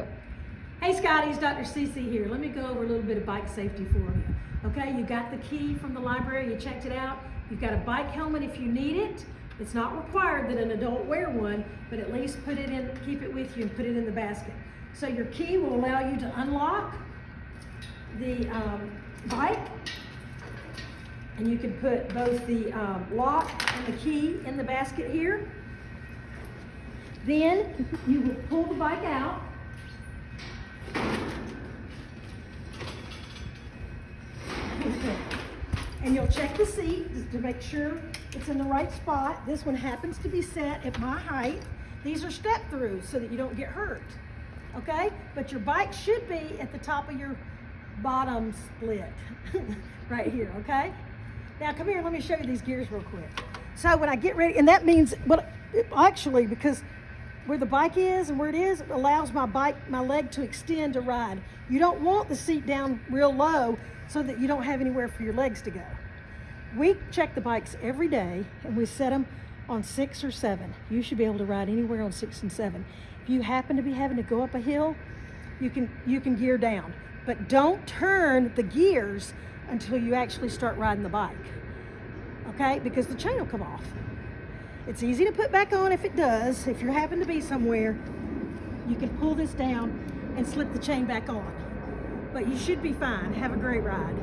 go. Hey Scotty's Dr. Cece here. Let me go over a little bit of bike safety for you. Okay, you got the key from the library, you checked it out. You've got a bike helmet if you need it. It's not required that an adult wear one, but at least put it in, keep it with you and put it in the basket. So your key will allow you to unlock the um, bike and you can put both the um, lock and the key in the basket here. Then you will pull the bike out. And you'll check the seat to make sure it's in the right spot. This one happens to be set at my height. These are step throughs so that you don't get hurt. Okay? But your bike should be at the top of your bottom split right here, okay? Now come here, let me show you these gears real quick. So when I get ready, and that means, well, actually, because where the bike is and where it is, allows my bike, my leg to extend to ride. You don't want the seat down real low so that you don't have anywhere for your legs to go. We check the bikes every day and we set them on six or seven. You should be able to ride anywhere on six and seven. If you happen to be having to go up a hill, you can, you can gear down. But don't turn the gears until you actually start riding the bike. Okay? Because the chain will come off. It's easy to put back on if it does. If you happen to be somewhere, you can pull this down and slip the chain back on. But you should be fine. Have a great ride.